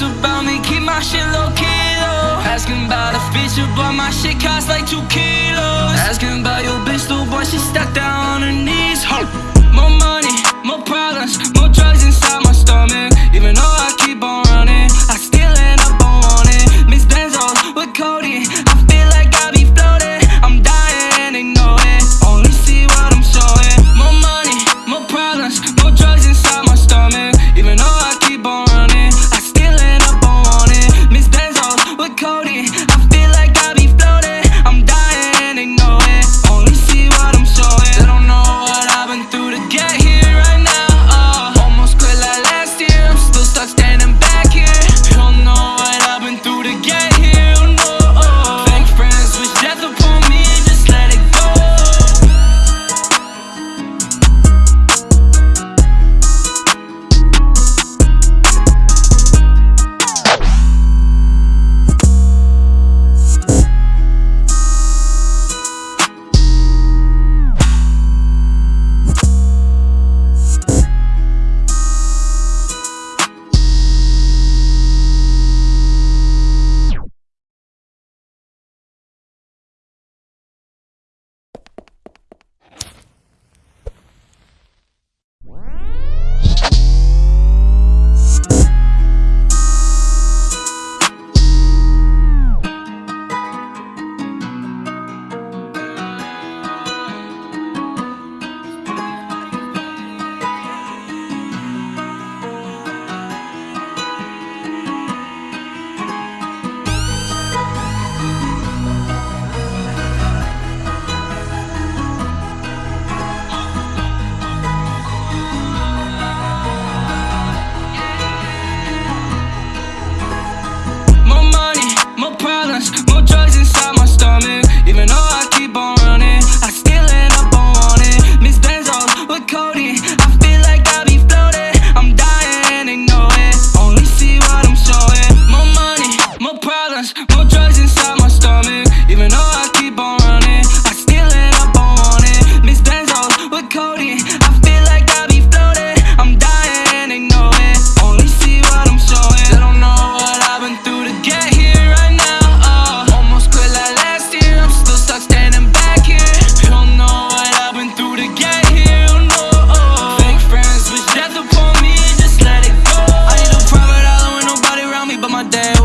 loose about me, keep my shit low key though. Asking about a feature, but my shit costs like two kilos. Asking about your bitch, the boy, she stuck down on her knees. Ho! More money, more problems,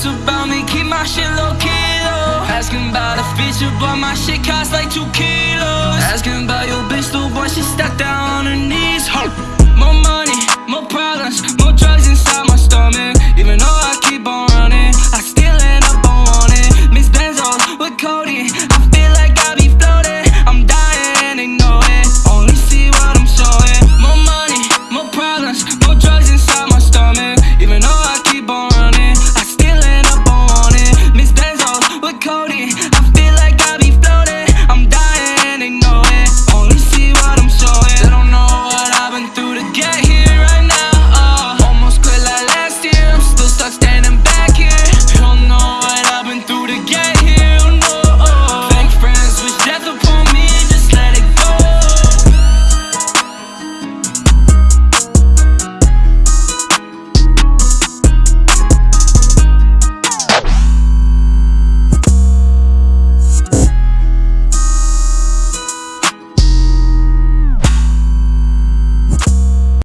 stress about me, keep my shit low kilo Asking about a feature, but my shit costs like two kilos. Asking